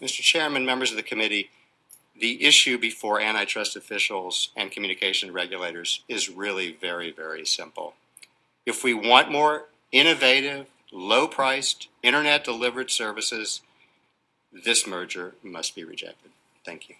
Mr. Chairman, members of the committee, the issue before antitrust officials and communication regulators is really very, very simple. If we want more innovative, low-priced, internet-delivered services, this merger must be rejected. Thank you.